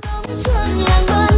春阳光